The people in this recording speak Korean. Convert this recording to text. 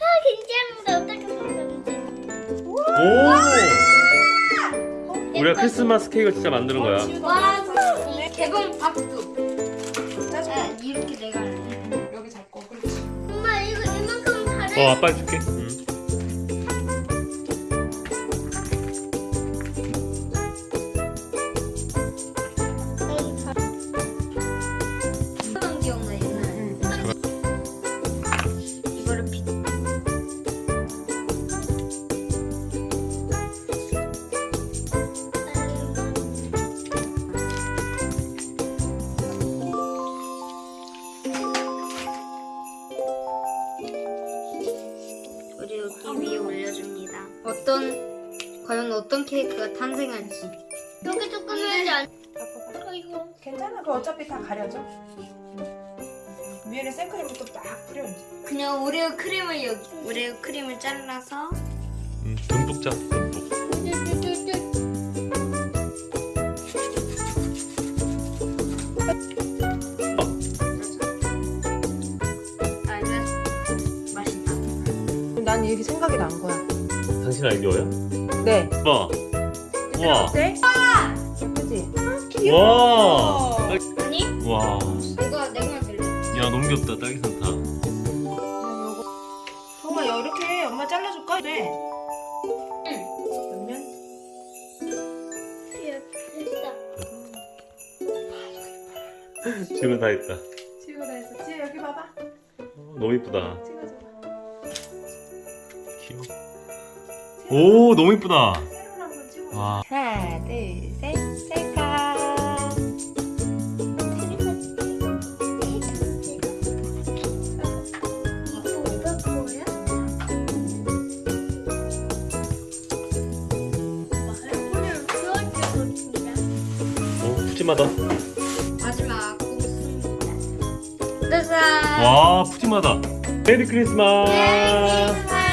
아 괜찮은데 어떻게 만드는지. 오! 우리가 크리스마스 케이크를 진짜 만드는 거야. 와 진짜 개봉 박수. 짜줘. 아, 이렇게 내가. 여기 잡고 그렇지. 엄마 이거 이만큼 잘해. 어, 아빠 해줄게. 응. 우리 여기 위에 올려줍니다. 어떤 과연 어떤 케이크가 탄생할지. 여기 조금 해야지 안. 어, 이거. 괜찮아. 그 어차피 다 가려져. 위에는 생크림부터 딱 뿌려 이제. 그냥 오레오 크림을 여기 오레오 크림을 잘라서 응, 듬뿍 짜, 난 이게 생각이 난 거야. 당신 아이디어야? 네. 와. 와. 어때? 예쁘지? 와. 아니 와. 내가 내가 들래. 야, 너무 귀엽다. 딸기 산타. 정아 이렇게 엄마 잘라줄까? 네. 그러면 됐다. 지금 다 했다. 지우가 다 했어. 지우 여기 봐봐. 어, 너무 이쁘다. 귀여워. 오, 너무 이쁘다. 와. 하나, 둘, 셋, 셀카. 오, 푸짐하다. 마지막. 와, 푸짐하다. 메리 크리스마스. 메리 크리스마스.